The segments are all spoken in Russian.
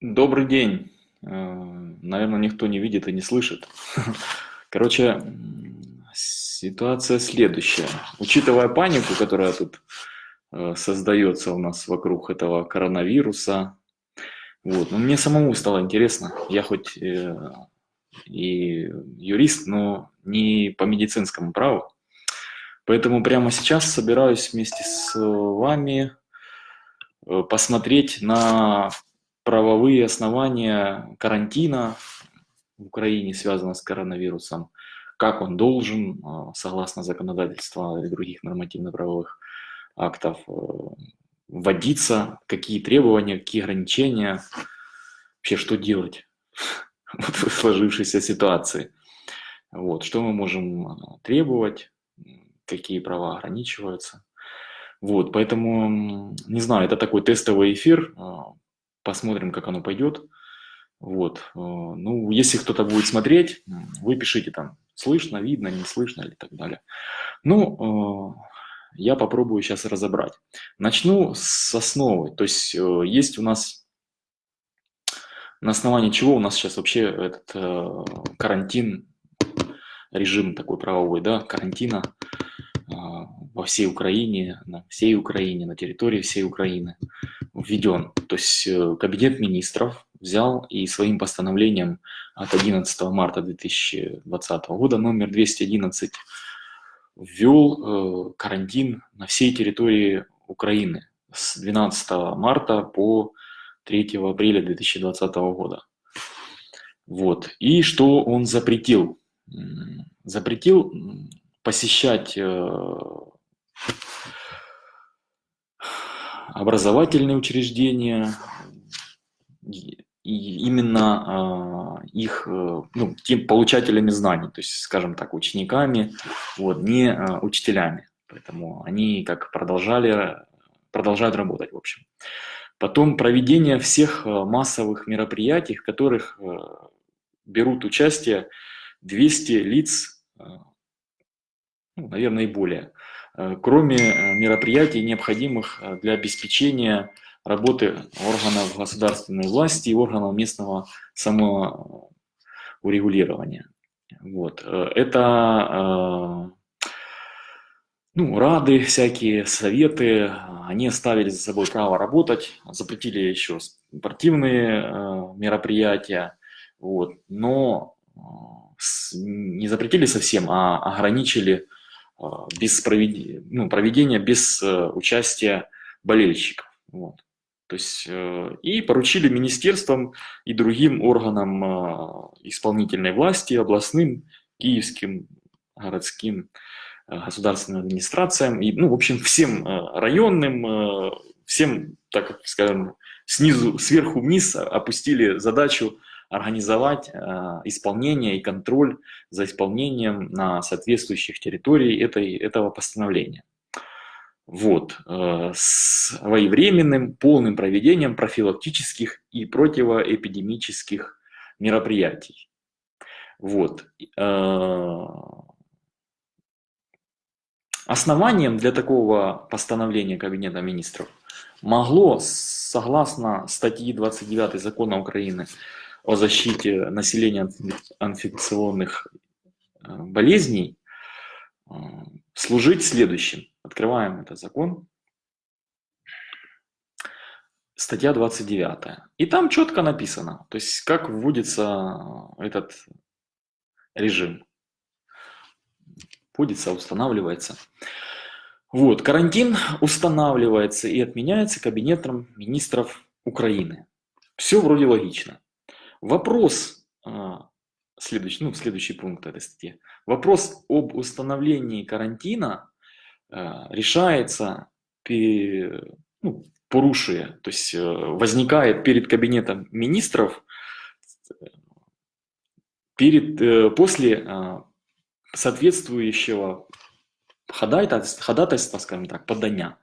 Добрый день. Э, Наверное, никто не видит и не слышит. Короче, ситуация следующая. Учитывая панику, которая тут э, создается у нас вокруг этого коронавируса, вот, ну, мне самому стало интересно. Я хоть э, и юрист, но не по медицинскому праву. Поэтому прямо сейчас собираюсь вместе с вами посмотреть на правовые основания карантина в Украине связано с коронавирусом, как он должен, а, согласно законодательства и других нормативно-правовых актов, э, вводиться, какие требования, какие ограничения, вообще что делать в сложившейся ситуации. Вот, что мы можем требовать, какие права ограничиваются. Вот, поэтому, не знаю, это такой тестовый эфир, а, посмотрим, как оно пойдет. Вот. Э, ну, если кто-то будет смотреть, вы пишите там, слышно, видно, не слышно или так далее. Ну, э, я попробую сейчас разобрать. Начну с основы. То есть э, есть у нас, на основании чего у нас сейчас вообще этот карантин, режим такой правовой, да, карантина во всей Украине, на всей Украине, на территории всей Украины введен. То есть э, Кабинет министров взял и своим постановлением от 11 марта 2020 года номер 211 ввел э, карантин на всей территории Украины с 12 марта по 3 апреля 2020 года. Вот. И что он запретил? Запретил посещать э, образовательные учреждения, и именно э, их э, ну, тем получателями знаний, то есть, скажем так, учениками, вот, не э, учителями. Поэтому они как продолжали, продолжают работать, в общем. Потом проведение всех массовых мероприятий, в которых берут участие 200 лиц, ну, наверное, и более. Э, кроме э, мероприятий, необходимых э, для обеспечения работы органов государственной власти и органов местного самоурегулирования. Вот. Это ну, рады, всякие советы, они оставили за собой право работать, запретили еще спортивные мероприятия, вот, но не запретили совсем, а ограничили без проведения, ну, проведения без э, участия болельщиков. Вот. То есть, э, и поручили министерствам и другим органам исполнительной власти, областным, киевским, городским, э, государственным администрациям, и, ну, в общем, всем районным, всем, так скажем, снизу, сверху вниз опустили задачу организовать э, исполнение и контроль за исполнением на соответствующих территориях этой, этого постановления. Вот, э, своевременным, полным проведением профилактических и противоэпидемических мероприятий. Вот. Э, основанием для такого постановления Кабинета министров могло, согласно статьи 29 Закона Украины о защите населения от инфекционных э, болезней э, служить следующим. Открываем этот закон. Статья 29. И там четко написано, то есть как вводится этот режим. Вводится, устанавливается. Вот, карантин устанавливается и отменяется Кабинетом министров Украины. Все вроде логично. Вопрос, а, следующий, ну, следующий пункт этой статьи. Вопрос об установлении карантина а, решается, ну, порушуя, то есть э, возникает перед кабинетом министров перед, э, после а, соответствующего ходатайства, ходатайства, скажем так, подания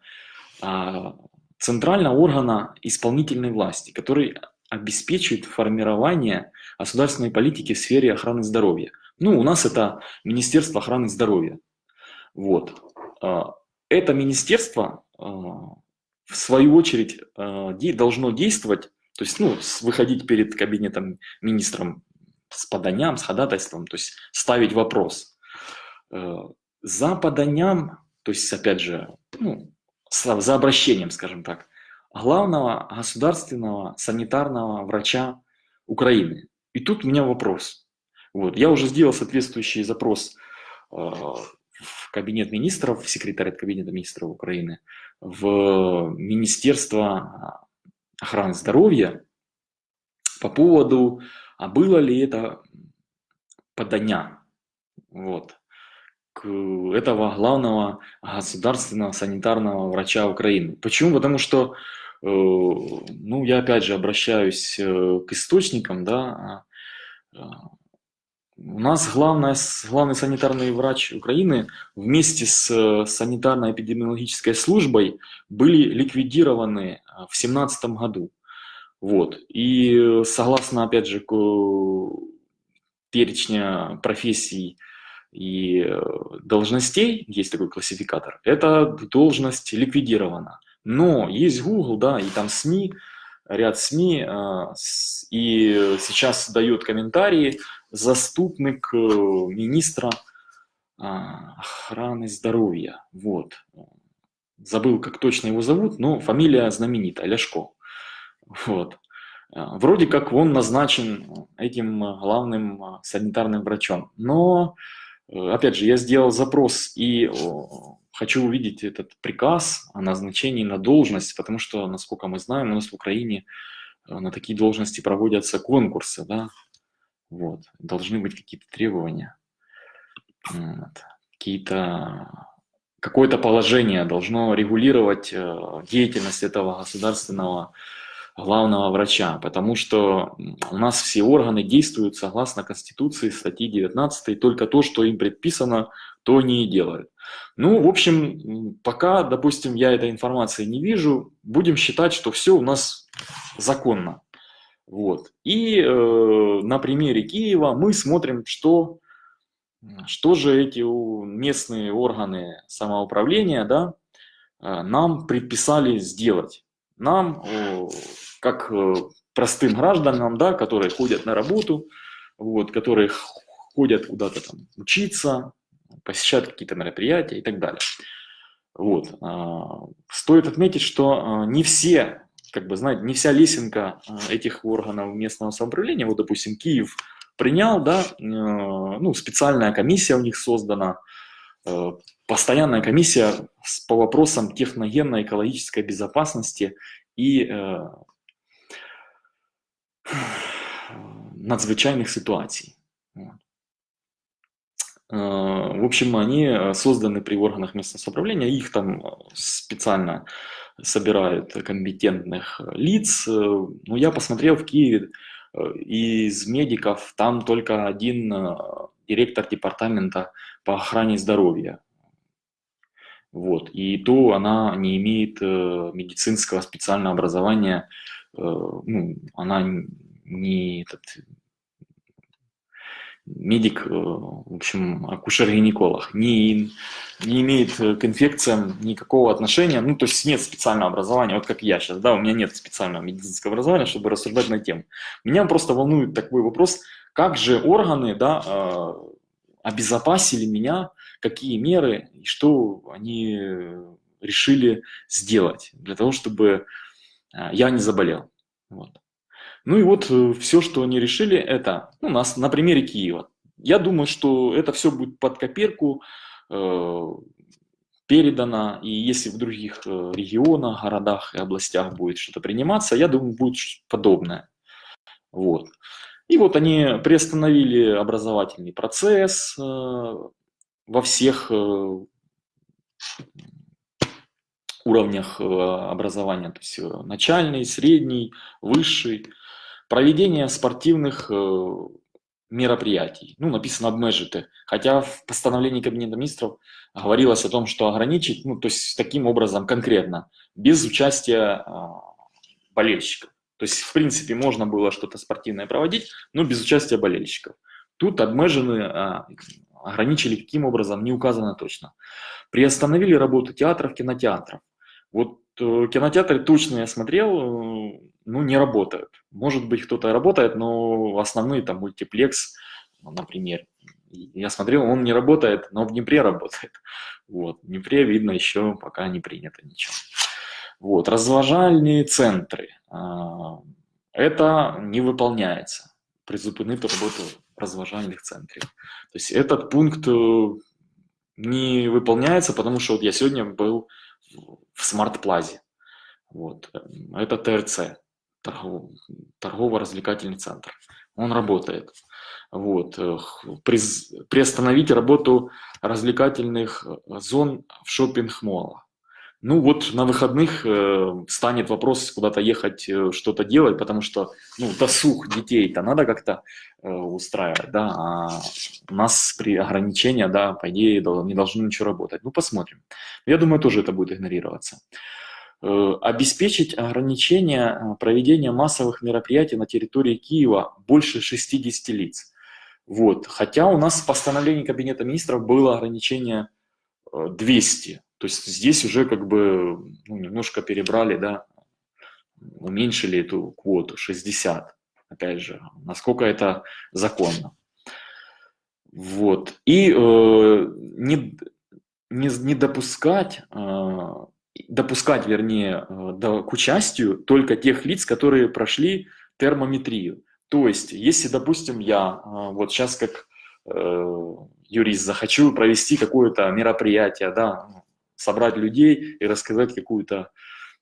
центрального органа исполнительной власти, который обеспечивает формирование государственной политики в сфере охраны здоровья. Ну, у нас это Министерство охраны здоровья. Вот. А, это министерство а, в свою очередь, должно действовать, то есть, ну, выходить перед кабинетом министром с поданием, с ходатайством, то есть ставить вопрос. За поданием, то есть, опять же, ну, за обращением, скажем так, главного государственного санитарного врача Украины. И тут у меня вопрос. Вот, я уже сделал соответствующий запрос э, в кабинет министров, в секретариат кабинета министров Украины, в Министерство охраны здоровья по поводу, а было ли это подання вот, этого главного государственного санитарного врача Украины. Почему? Потому что Э, ну, я опять же обращаюсь э, к источникам, да, а, а, у нас главное, главный санитарный врач Украины вместе с э, санитарно-эпидемиологической службой были ликвидированы в 2017 году. Вот. И согласно, опять же, перечня профессий и должностей, есть такой классификатор, эта должность ликвидирована. Но есть Google, да, и там СМИ, ряд СМИ, а, и сейчас дает комментарии заступник э, министра охраны здоровья. Вот. Забыл, как точно его зовут, но фамилия знаменитая, Ляшко. Вот. Вроде как он назначен этим главным санитарным врачом. Но, э, опять же, я сделал запрос и хочу увидеть этот приказ о назначении на должность, потому что, насколько мы знаем, у нас в Украине э, на такие должности проводятся конкурсы, да, вот, должны быть какие-то требования, вот. какие-то, какое-то положение должно регулировать э, деятельность этого государственного главного врача, потому что у нас все органы действуют согласно Конституции, статьи 19, только то, что им предписано, то они и делают. Ну, в общем, пока, допустим, я этой информации не вижу, будем считать, что все у нас законно. Вот. И э, на примере Киева мы смотрим, что, что же эти местные органы самоуправления да, э, нам предписали сделать. Нам как э, простым гражданам, да, которые ходят на работу, вот, которые ходят куда-то там учиться, посещают какие-то мероприятия и так далее. Вот. А, стоит отметить, что а, не все, как бы, знаете, не вся лесенка а, этих органов местного самоуправления, вот, допустим, Киев принял, да, ну, специальная комиссия у них создана, постоянная комиссия по вопросам техногенно-экологической безопасности и надзвичайных ситуаций. Э, в общем, они э, созданы при органах местного самоуправления, их там э, специально собирают компетентных лиц. Но я посмотрел в Киеве, из медиков там только один директор департамента по охране здоровья. Вот. И то она не имеет медицинского специального образования, ну, она не, этот, медик, э, в общем, акушер-гинеколог, не, не имеет к инфекциям никакого отношения, ну, то есть нет специального образования, вот как я сейчас, да, у меня нет специального медицинского образования, чтобы рассуждать на тему. Меня просто волнует такой вопрос, как же органы, да, э, обезопасили меня, какие меры и что они решили сделать для того, чтобы э, я не заболел. Вот. Ну и вот э, все, что они решили, это ну, нас, на примере Киева. Я думаю, что это все будет под копирку э, передано, и если в других э, регионах, городах и областях будет что-то приниматься, я думаю, будет подобное. Вот. И вот они приостановили образовательный процесс э, во всех э, уровнях э, образования, то есть начальный, средний, высший. Проведение спортивных мероприятий. Ну, написано обмежити. Хотя в постановлении Кабинета министров говорилось о том, что ограничить, ну, то есть таким образом конкретно, без участия а, болельщиков. То есть, в принципе, можно было что-то спортивное проводить, но без участия болельщиков. Тут обмежены, а, ограничили каким образом, не указано точно. Приостановили работу театров, кинотеатров. Вот кинотеатры точно я смотрел, ну, не работают. Может быть, кто-то работает, но основные там мультиплекс, например, я смотрел, он не работает, но в Днепре работает. Вот. В Днепре, видно, еще пока не принято ничего. Вот. Разважальные центры. Это не выполняется. Призупинить работу разважальных центров. То есть этот пункт э, не выполняется, потому что вот я сегодня был в смарт-плазе. Вот. Это ТРЦ, торгово-развлекательный центр. Он работает. Вот. Приостановить работу развлекательных зон в шопинг-молах. Ну вот на выходных э, станет вопрос куда-то ехать, э, что-то делать, потому что ну, досуг детей-то надо как-то э, устраивать, да, а у нас при ограничении, да, по идее, не должно ничего работать. Ну посмотрим. Я думаю, тоже это будет игнорироваться. Э, обеспечить ограничение э, проведения массовых мероприятий на территории Киева больше 60 лиц. Вот. Хотя у нас в постановлении Кабинета министров было ограничение 200. То есть здесь уже как бы ну, немножко перебрали, да, уменьшили эту квоту 60. Опять же, насколько это законно. Вот. И э, не, не, не допускать, э, допускать, вернее, э, до, к участию только тех лиц, которые прошли термометрию. То есть, если, допустим, я э, вот сейчас как э, юрист захочу провести какое-то мероприятие, да, собрать людей и рассказать какую-то,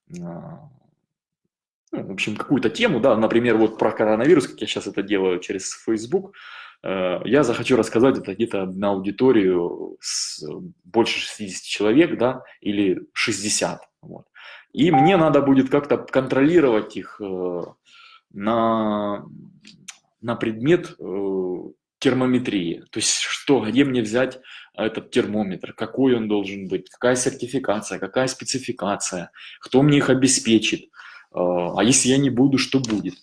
э, ну, в общем, какую-то тему, да, например, вот про коронавирус, как я сейчас это делаю через Facebook, Э, я захочу рассказать это где-то на аудиторию с больше 60 человек, да, или 60. Вот. И мне надо будет как-то контролировать их э, на, на предмет э, термометрии. То есть что, где мне взять этот термометр, какой он должен быть, какая сертификация, какая спецификация, кто мне их обеспечит, а если я не буду, что будет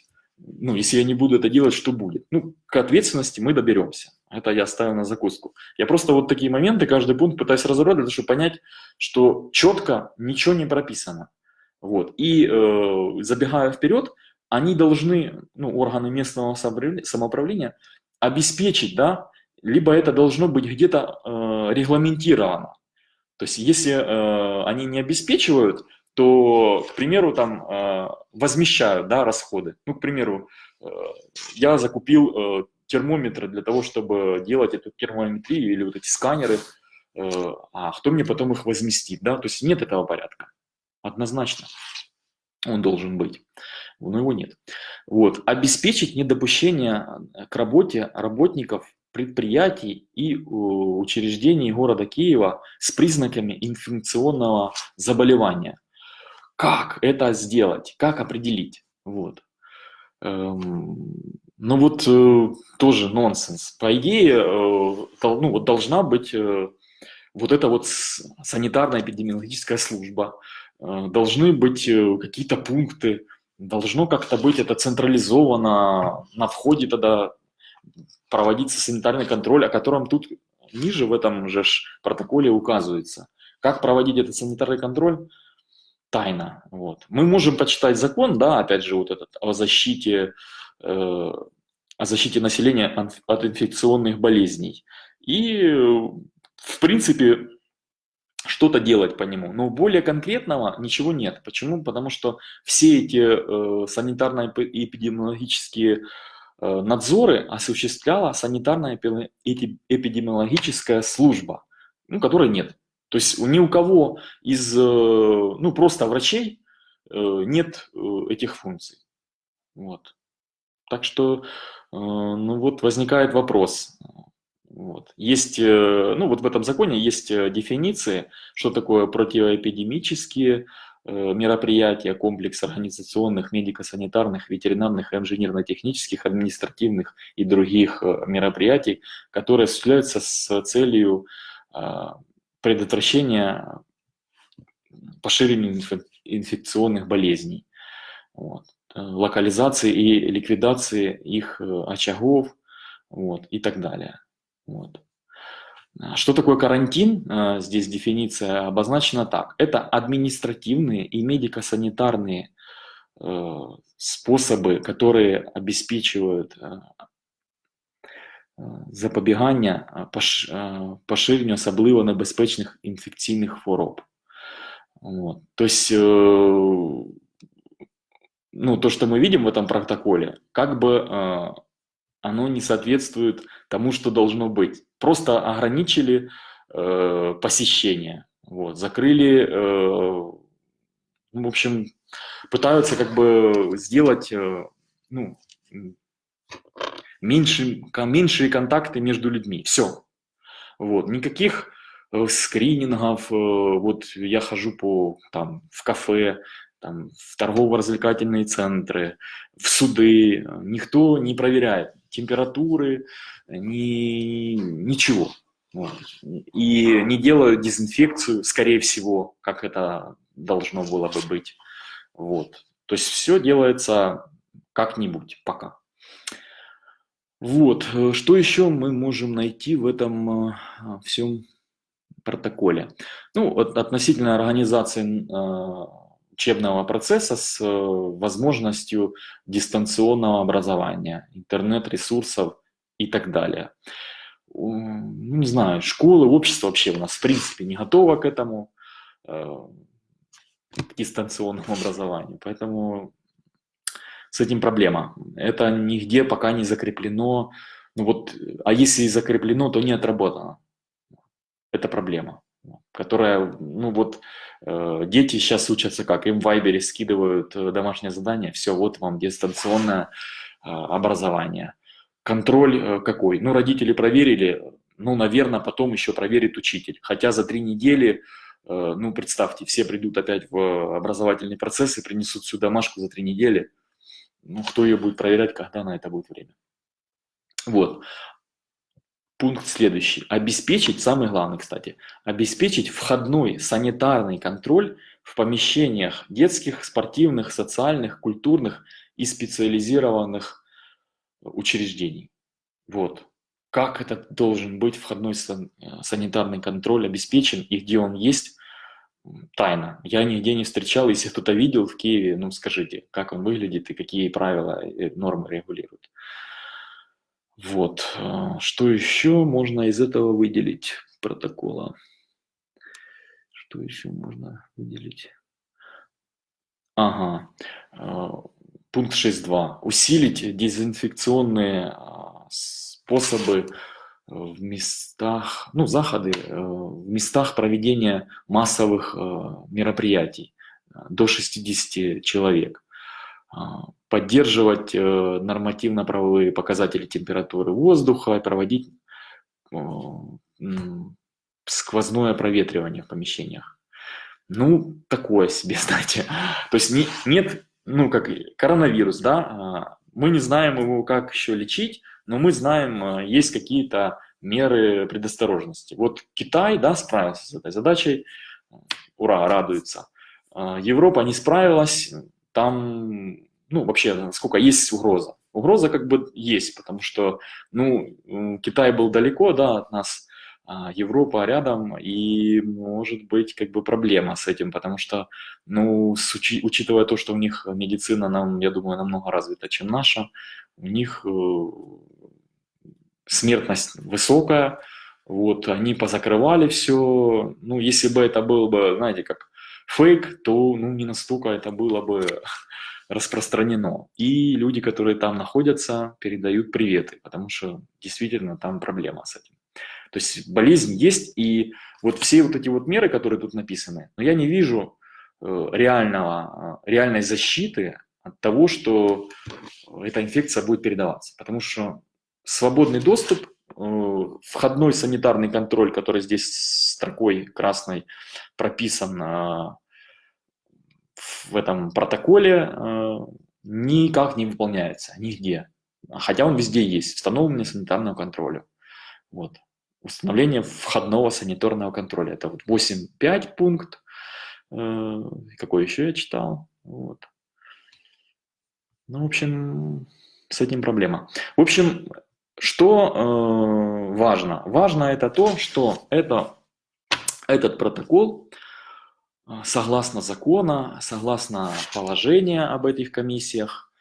ну, если я не буду это делать, что будет? Ну, к ответственности мы доберемся. Это я ставил на закуску. Я просто вот такие моменты, каждый пункт пытаюсь разобрать, для того, чтобы понять, что четко ничего не прописано. Вот. И э, забегая вперед, они должны, ну, органы местного самоуправления обеспечить, да, либо это должно быть где-то э, регламентировано. То есть если э, они не обеспечивают, то, к примеру, там э, возмещают да, расходы. Ну, к примеру, э, я закупил э, термометры для того, чтобы делать эту термометрию или вот эти сканеры, а кто мне потом их возместит, да, то есть нет этого порядка, однозначно он должен быть, но его нет. Вот. Обеспечить недопущение к работе работников предприятий и учреждений города Киева с признаками инфекционного заболевания – как это сделать, как определить. Вот. Эм, ну вот э, тоже нонсенс. По идее, э, ну, вот должна быть э, вот эта вот санитарная эпидемиологическая служба, должны быть какие-то пункты, должно как-то быть это централизовано, на входе тогда проводиться санитарный контроль, о котором тут ниже в этом же протоколе указывается. Как проводить этот санитарный контроль? тайна. Вот. Мы можем почитать закон, да, опять же, вот этот о защите, э, о защите населения от инфекционных болезней. И, в принципе, что-то делать по нему. Но более конкретного ничего нет. Почему? Потому что все эти э, санитарно-эпидемиологические э, надзоры осуществляла санитарная эпидемиологическая служба, ну, которой нет. То есть ни у кого из, э, ну, просто врачей э, нет э, этих функций. Вот. Так что, ну вот возникает вопрос. Вот. Есть, ну вот в этом законе есть дефиниции, что такое противоэпидемические мероприятия, комплекс организационных, медико-санитарных, ветеринарных, инженерно-технических, административных и других мероприятий, которые осуществляются с целью предотвращения поширения инфекционных болезней, вот, э, локализации и ликвидации их э, очагов вот, и так далее. Вот. Что такое карантин? Здесь дефиниция обозначена так. Это административные и медико-санитарные способы, которые обеспечивают запобігання поширенню особливо небезпечних інфекційних хвороб. Вот. То есть, э, ну, то, что мы видим в этом протоколе, как бы э, оно не соответствует тому, что должно быть. Просто ограничили э, посещение, вот, закрыли, э, в общем, пытаются как бы сделать, э, ну, меньше, меньшие контакты между людьми. Все. Вот. Никаких э, скринингов, э, вот я хожу по, там, в кафе, там, в торгово-развлекательные центры, в суды, никто не проверяет температуры, ни, ничего. Вот. И не делают дезинфекцию, скорее всего, как это должно было бы быть. Вот. То есть все делается как-нибудь пока. Вот, что еще мы можем найти в этом э, всем протоколе? Ну, вот относительно организации э, учебного процесса с возможностью дистанционного образования, интернет-ресурсов и так далее. Ну, не знаю, школы, общество вообще у нас в принципе не готово к этому, к дистанционному образованию. Поэтому с этим проблема. Это нигде пока не закреплено. Ну вот, а если и закреплено, то не отработано. Это проблема, которая, ну вот, э, дети сейчас учатся как? Им в Вайбере скидывают э, домашнее задание, все, вот вам дистанционное э, образование. Контроль э, какой? Ну, родители проверили, ну, наверное, потом еще проверит учитель. Хотя за три недели, э, ну, представьте, все придут опять в образовательный процесс и принесут всю домашку за три недели – ну, кто ее будет проверять, когда на это будет время. Вот. Пункт следующий. Обеспечить, самый главный, кстати, обеспечить входной санитарный контроль в помещениях детских, спортивных, социальных, культурных и специализированных учреждений. Вот. Как это должен быть входной санитарный контроль обеспечен и где он есть, тайна. Я нигде не встречал, если кто-то видел в Киеве, ну скажите, как он выглядит и какие правила и нормы регулируют. Вот. А, что еще можно из этого выделить протокола? Что еще можно выделить? Ага. А, пункт 6.2. Усилить дезинфекционные а, способы в местах, ну, заходы, э, в местах проведения массовых э, мероприятий э, до 60 человек. Поддерживать нормативно-правовые показатели температуры воздуха, проводить сквозное проветривание в помещениях. Ну, такое себе, знаете. То есть не, нет, ну, как коронавирус, да, а, мы не знаем его, как еще лечить, но мы знаем, э, есть какие-то меры предосторожности. Вот Китай, да, справился с этой задачей, ура, радуется. Э, Европа не справилась, там, ну, вообще, сколько есть угроза. Угроза как бы есть, потому что, ну, Китай был далеко, да, от нас, а Европа рядом, и может быть как бы проблема с этим, потому что, ну, с, учи, учитывая то, что у них медицина, нам, я думаю, намного развита, чем наша, у них э, смертность высокая, вот, они позакрывали все, ну, если бы это был бы, знаете, как фейк, то, ну, не настолько это было бы распространено. И люди, которые там находятся, передают приветы, потому что действительно там проблема с этим. То есть болезнь есть, и вот все вот эти вот меры, которые тут написаны, но я не вижу э, реального, э, реальной защиты от того, что эта инфекция будет передаваться. Потому что свободный доступ, э, входной санитарный контроль, который здесь строкой красной прописан в этом протоколе, э, никак не выполняется, нигде. Хотя он везде есть, установление санитарного контроля. Вот. Установление входного санитарного контроля. Это вот 8.5 пункт. Какой еще я читал? Вот. Ну, в общем, с этим проблема. В общем, что э, важно? Важно это то, что это, этот протокол, э, согласно закона, согласно положения об этих комиссиях,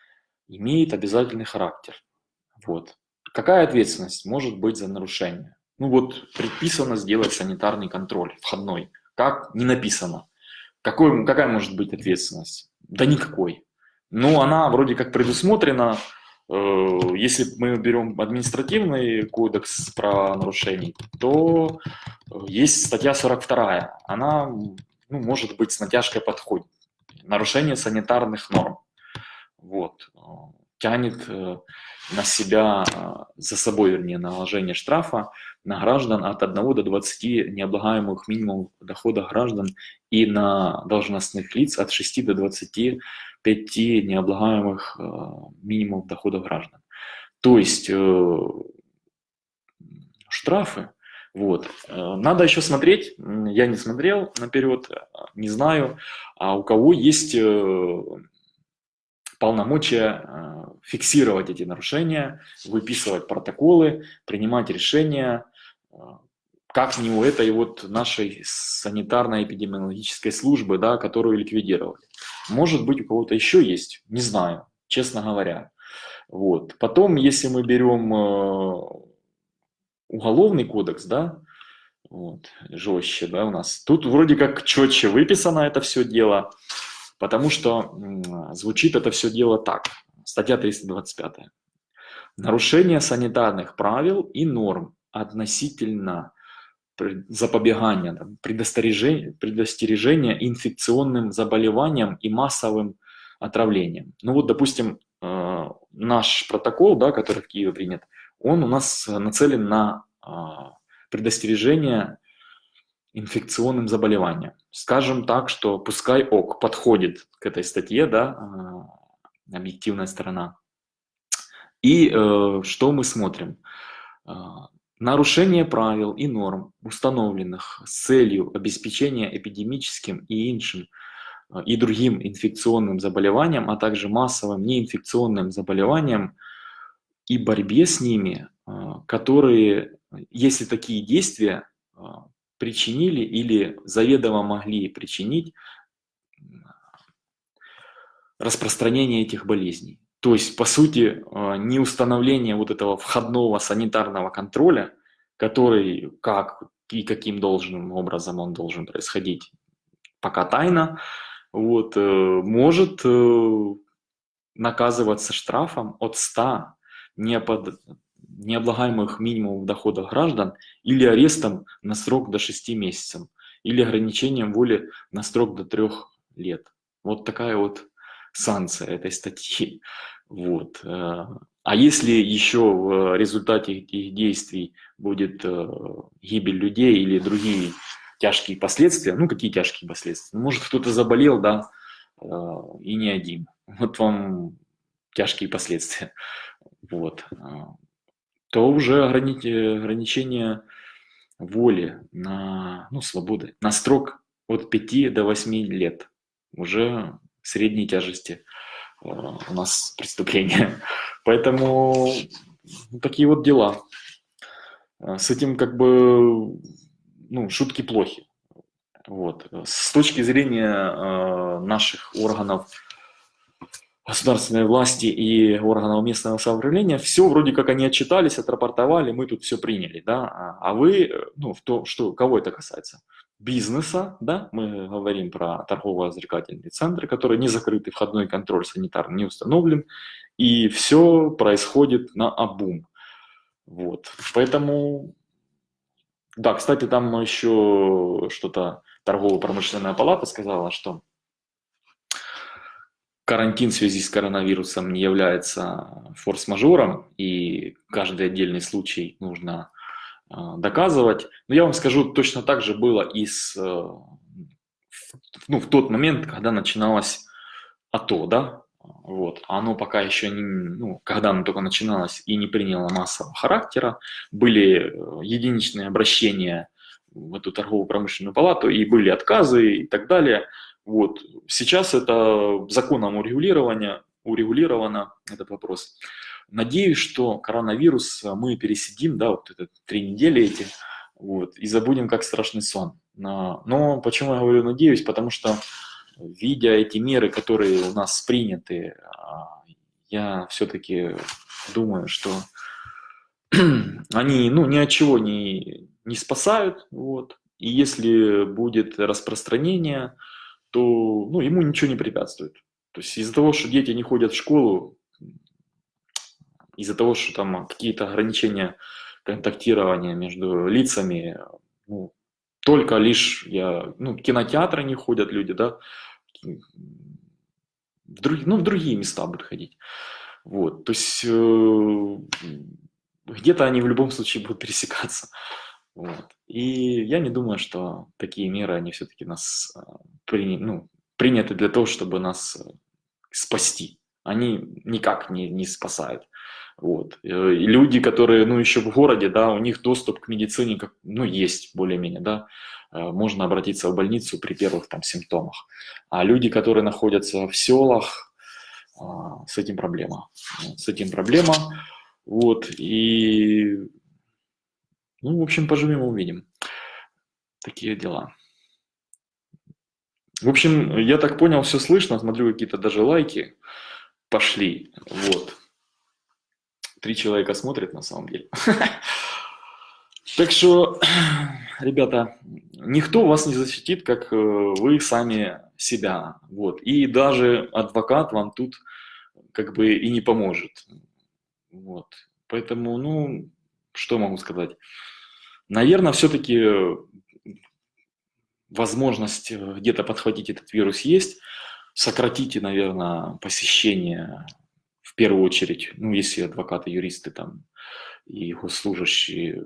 имеет обязательный характер. Вот. Какая ответственность может быть за нарушение? Ну вот предписано сделать санитарный контроль входной. Как? Не написано. Какой, какая может быть ответственность? Да никакой. Ну, она вроде как предусмотрена Э, если мы берем административный кодекс про нарушений, то э, есть статья 42. Она ну, может быть с натяжкой подходит. Нарушение санитарных норм. Вот. Э, тянет на себя, за собой, вернее, наложение штрафа на граждан от 1 до 20 необлагаемых минимумов дохода граждан и на должностных лиц от 6 до 20 пяти необлагаемых э, минимумов доходов граждан. То есть э, штрафы, вот. Э, надо еще смотреть, я не смотрел наперед, не знаю, а у кого есть полномочия фиксировать эти нарушения, выписывать протоколы, принимать решения, как не у этой вот нашей санитарно-эпидемиологической службы, да, которую ликвидировали. Может быть, у кого-то еще есть, не знаю, честно говоря. Вот. Потом, если мы берем э, уголовный кодекс, да, вот, жестче, да, у нас. Тут вроде как четче выписано это все дело, потому что звучит это все дело так. Статья 325. Нарушение санитарных правил и норм относительно запобегания, предостережения, предостережения инфекционным заболеваниям и массовым отравлениям. Ну вот, допустим, э, наш протокол, да, который в Киеве принят, он у нас нацелен на э, предостережение инфекционным заболеваниям. Скажем так, что пускай ок подходит к этой статье, да, э, объективная сторона. И что мы смотрим? Нарушение правил и норм, установленных с целью обеспечения эпидемическим и иншим э, и другим инфекционным заболеваниям, а также массовым неинфекционным заболеваниям и борьбе с ними, э, которые, если такие действия э, причинили или заведомо могли причинить распространение этих болезней. То есть, по сути, а, не установление вот этого входного санитарного контроля, который как и каким должным образом он должен происходить, пока тайна, вот, э, может э, наказываться штрафом от 100 непод... необлагаемых минимумов дохода граждан или арестом на срок до 6 месяцев, или ограничением воли на срок до 3 лет. Вот такая вот санкция этой статьи. Вот. Э, а если еще в результате этих действий будет э, гибель людей или другие тяжкие последствия, ну какие тяжкие последствия? Ну, может кто-то заболел, да, э, и не один. Вот вам тяжкие последствия. Вот. То уже ограничение воли на, ну, свободы, на срок от 5 до 8 лет. Уже средней тяжести э, у нас преступления. Поэтому ну, такие вот дела. Э, с этим как бы ну, шутки плохи. Вот. С точки зрения э, наших органов государственной власти и органов местного самоуправления, все вроде как они отчитались, отрапортовали, мы тут все приняли, да, а, вы, ну, в то, что, кого это касается? бизнеса, да, мы говорим про торгово-развлекательные центры, которые не закрыты, входной контроль санитарный не установлен, и все происходит на обум. Вот, поэтому, да, кстати, там еще что-то торгово-промышленная палата сказала, что карантин в связи с коронавирусом не является форс-мажором, и каждый отдельный случай нужно а, доказывать. Но я вам скажу, точно так же было и с, э, ну, в тот момент, когда начиналось АТО, да, вот, оно пока еще не, ну, когда оно только начиналось и не приняло массового характера, были э, единичные обращения в эту торговую промышленную палату, и были отказы и так далее. Вот. Сейчас это законом урегулировано, урегулировано этот вопрос. надеюсь, что коронавирус мы пересидим, да, вот это три недели эти, вот, и забудем как страшный сон. Но почему я говорю надеюсь? Потому что, видя эти меры, которые у нас приняты, а, я все-таки думаю, что они ну, ни от чего не, не спасают. Вот. И если будет распространение, то ну, ему ничего не препятствует. То есть из-за того, что дети не ходят в школу, из-за того, что там какие-то ограничения контактирования между лицами, ну, только лишь я, ну, кинотеатры не ходят люди, да, в другие, ну, в другие места будут ходить. Вот, то есть э, где-то они в любом случае будут пересекаться. Вот. И я не думаю, что такие меры, они все-таки нас э, при, ну, приняты для того, чтобы нас э, спасти. Они никак не, не спасают. Вот. Э, и люди, которые, ну, еще в городе, да, у них доступ к медицине, как, ну, есть более-менее, да, можно обратиться в больницу при первых там симптомах. А люди, которые находятся в селах, а, с этим проблема. С этим проблема. Вот. И, ну, в общем, поживем увидим. Такие дела. В общем, я так понял, все слышно, смотрю, какие-то даже лайки пошли. Вот. Три человека смотрят на самом деле. Так что, ребята, никто вас не защитит, как э, вы сами себя. Вот. И даже адвокат вам тут как бы и не поможет. Вот. Поэтому, ну, что могу сказать? Наверное, все-таки возможность где-то подхватить этот вирус есть. Сократите, наверное, посещение в первую очередь, ну, если адвокаты, юристы там и госслужащие,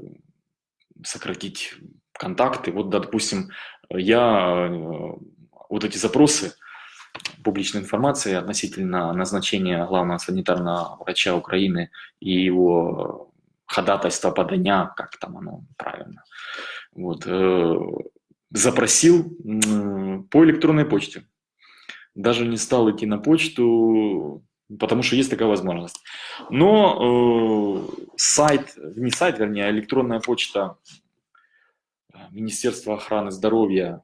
сократить контакты. Вот, допустим, я э, вот эти запросы публичной информации относительно назначения главного санитарного врача Украины и его ходатайства подания, как там оно правильно, вот, э, запросил по электронной почте. Даже не стал идти на почту, потому что есть такая возможность. Но э, сайт, не сайт, вернее, а электронная почта э, Министерства охраны здоровья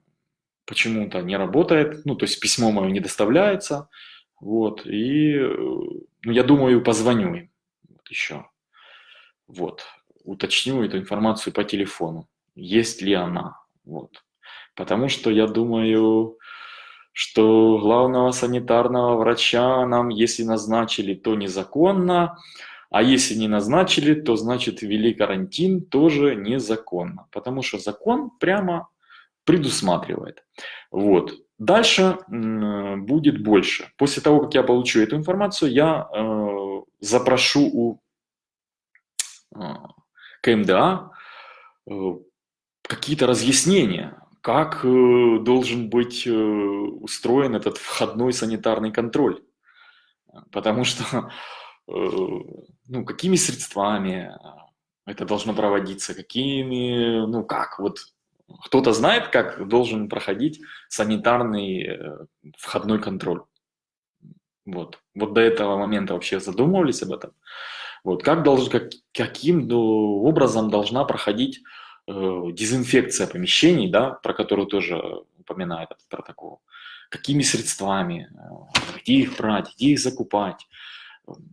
почему-то не работает, ну, то есть письмо мое не доставляется, вот, и, э, ну, я думаю, позвоню им. Вот еще, вот, уточню эту информацию по телефону, есть ли она, вот, потому что я думаю, что главного санитарного врача нам, если назначили, то незаконно, а если не назначили, то значит ввели карантин тоже незаконно, потому что закон прямо предусматривает. Вот. Дальше будет больше. После того, как я получу эту информацию, я э, запрошу у КМДА э, какие-то разъяснения, как э, должен быть э, устроен этот входной санитарный контроль. Потому что, ну, какими средствами это должно проводиться, какими, ну, как, вот кто-то знает, как должен проходить санитарный входной контроль. Вот. Вот до этого момента вообще задумывались об этом. Вот. Как должен, как, каким ну, образом должна проходить Э, дезинфекция помещений, да, про которую тоже упоминает этот протокол, какими средствами, э, где их брать, где их закупать,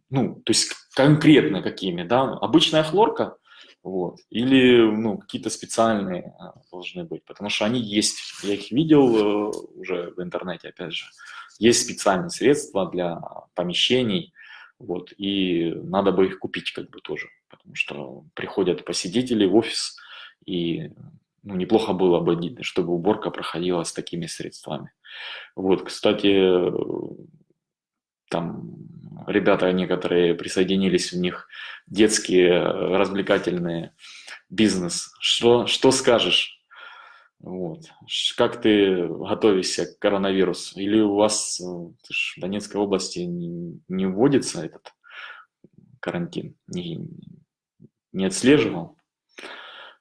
ну, то есть конкретно какими, да, обычная хлорка, вот, или, ну, какие-то специальные э, должны быть, потому что они есть, я их видел уже в интернете, опять же, есть специальные средства для помещений, вот, и надо бы их купить как бы тоже, потому что приходят посетители в офис, и ну, неплохо было бы, чтобы уборка проходила с такими средствами. Вот, кстати, там ребята некоторые присоединились в них, детские развлекательные бизнес. Что, что скажешь? Вот. Как ты готовишься к коронавирусу? Или у вас в Донецкой области не, не вводится этот карантин? Не, не отслеживал?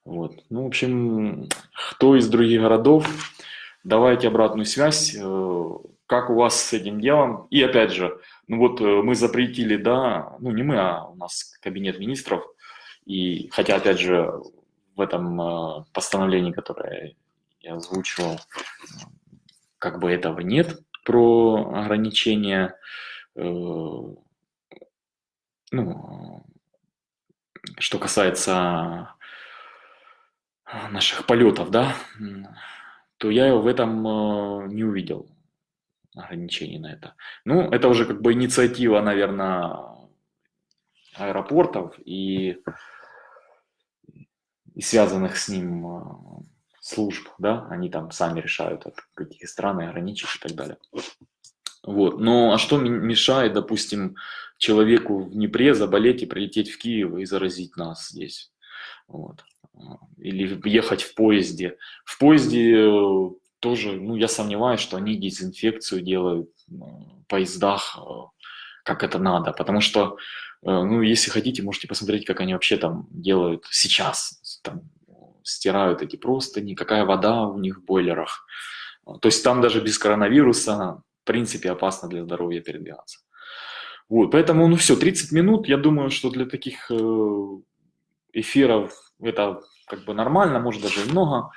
Вот. Ну, в общем, кто из других городов, давайте обратную связь, э, как у вас с этим делом? И опять же, ну вот э, мы запретили, да, ну не мы, а у нас кабинет министров, и хотя, опять же, в этом э, постановлении, которое я озвучивал, как бы этого нет про ограничение, э, ну, что касается наших полетов, да, то я в этом не увидел ограничений на это. Ну, это уже как бы инициатива, наверное, аэропортов и, и связанных с ним э, служб, да, они там сами решают, от какие страны ограничить и так далее. Вот. Но а что мешает, допустим, человеку в Днепре заболеть и прилететь в Киев и заразить нас здесь? Вот. Или ехать в поезде. В поезде э, тоже, ну, я сомневаюсь, что они дезинфекцию делают в поездах, э, как это надо, потому что, э, ну, если хотите, можете посмотреть, как они вообще там делают сейчас, там, стирают эти простыни, какая вода у них в бойлерах. То есть там даже без коронавируса, в принципе, опасно для здоровья передвигаться. Вот, поэтому, ну все, 30 минут, я думаю, что для таких э, эфиров это как бы нормально, может даже и много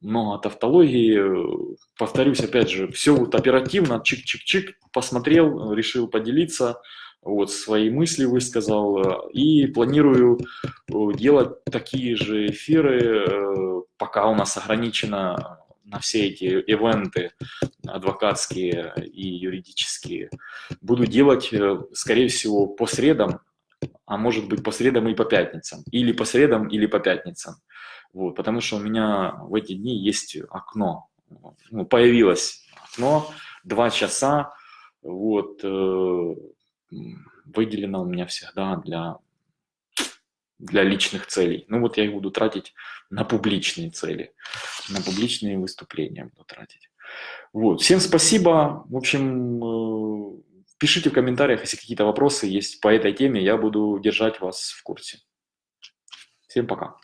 много тавтологии. Повторюсь, опять же, все вот оперативно, чик-чик-чик, посмотрел, решил поделиться, вот свои мысли высказал и планирую э, делать такие же эфиры, э, пока у нас ограничено на все эти ивенты адвокатские и юридические. Буду делать, э, скорее всего, по средам, а может быть по средам и по пятницам. Или по средам, или по пятницам. Вот, потому что у меня в эти дни есть окно. Ну, появилось окно, два часа, вот, э, выделено у меня всегда для, для личных целей. Ну вот я их буду тратить на публичные цели, на публичные выступления буду тратить. Вот, всем спасибо. В общем, э, пишите в комментариях, если какие-то вопросы есть по этой теме, я буду держать вас в курсе. Всем пока.